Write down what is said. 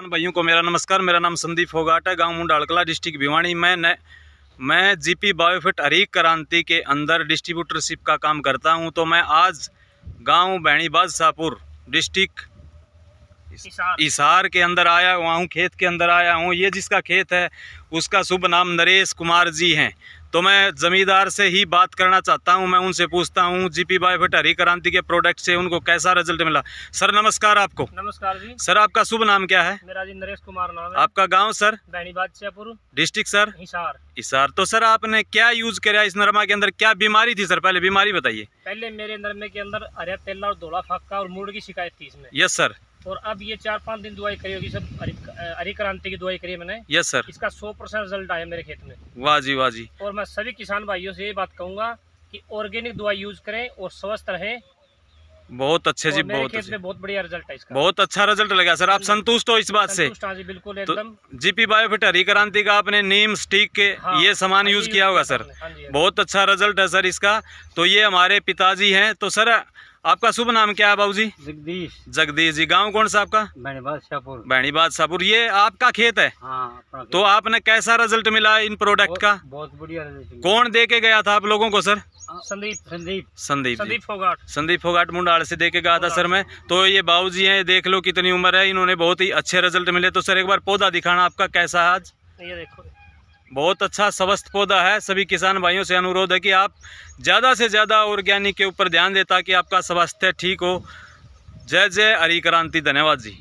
किसान भाइयों को मेरा नमस्कार मेरा नाम संदीप फोगाट है गाँव मुंडालकला डिस्ट्रिक्ट भिवानी। मैं न, मैं जीपी बायोफिट हरीक क्रांति के अंदर डिस्ट्रीब्यूटरशिप का काम करता हूँ तो मैं आज गाँव बैणी बादशाहपुर डिस्ट्रिक्ट इसार के अंदर आया हुआ हूँ खेत के अंदर आया हूँ। ये जिसका खेत है उसका शुभ नाम नरेश कुमार जी हैं। तो मैं ज़मींदार से ही बात करना चाहता हूँ मैं उनसे पूछता हूँ जीपी बायोफिट हरी क्रांति के प्रोडक्ट से उनको कैसा रिज़ल्ट मिला? सर नमस्कार आपको। नमस्कार जी। सर आपका शुभ नाम क्या है? मेरा जी नरेश कुमार नाम है। आपका गाँव sir? Baini Badshahpur. District sir? Hisar. Isar तो सर आपने क्या यूज़ किया इस नरमा के अंदर? क्या बीमारी थी सर? पहले बीमारी बताइए। पहले मेरे नरमे के अंदर हरिया तेला और धोला फाका और मूड की शिकायत थी इसमें। यस सर और अब ये चार पाँच दिन दुआई करी होगी सब हरी क्रांति की दवाई करी है मैंने। यस सर इसका सौ परसेंट रिज़ल्ट आया मेरे खेत में। वाह जी वाह जी। और मैं सभी किसान भाइयों से ये बात कहूँगा कि ऑर्गेनिक दवाई यूज़ करें और स्वस्थ रहें। बहुत अच्छे जी बहुत अच्छे। बहुत बढ़िया रिज़ल्ट है इसका। बहुत अच्छा रिज़ल्ट लगा सर आप संतुष्ट हो इस बात से? हाँ जी बिल्कुल तो एकदम। जीपी बायोफिट हरी क्रांति का आपने नीम स्टिक के हाँ, ये सामान हाँ, यूज़ किया होगा सर हाँ बहुत अच्छा रिज़ल्ट है सर इसका। तो ये हमारे पिताजी हैं। तो सर आपका शुभ नाम क्या है बाबू जी जगदीश। जगदीश जी गाँव कौन सा आपका? बैनी बादशाहपुर ये आपका खेत है? हाँ अपना तो आपने कैसा रिज़ल्ट मिला इन प्रोडक्ट का? बहुत बढ़िया रिज़ल्ट कौन दे के गया था आप लोगों को सर? संदीप संदीप। संदीप संदीप फोगाट। संदीप फोगाट मुंडाल से दे के गया था सर मैं। तो ये बाबू जी हैं देख लो कितनी उम्र है इन्होंने बहुत ही अच्छे रिज़ल्ट मिले। तो सर एक बार पौधा दिखाना आपका कैसा है आज? ये देखो बहुत अच्छा स्वस्थ पौधा है। सभी किसान भाइयों से अनुरोध है कि आप ज़्यादा से ज़्यादा ऑर्गेनिक के ऊपर ध्यान दें ताकि आपका स्वास्थ्य ठीक हो। जय जय, हरी क्रांति। धन्यवाद जी।